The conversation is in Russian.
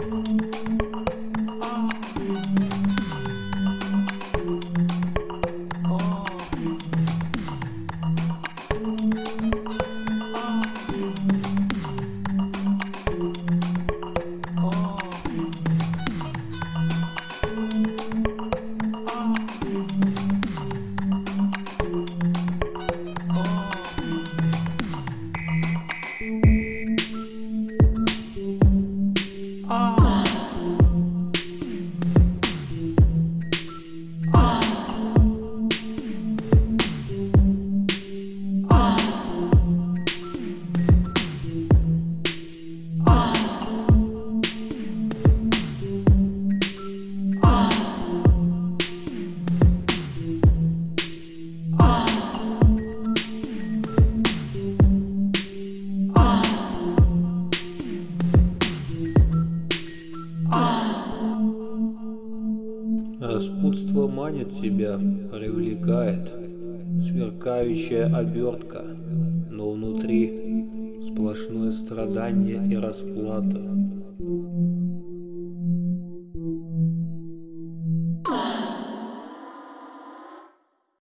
うん。Распутство манит тебя, привлекает, сверкающая обертка, но внутри сплошное страдание и расплата.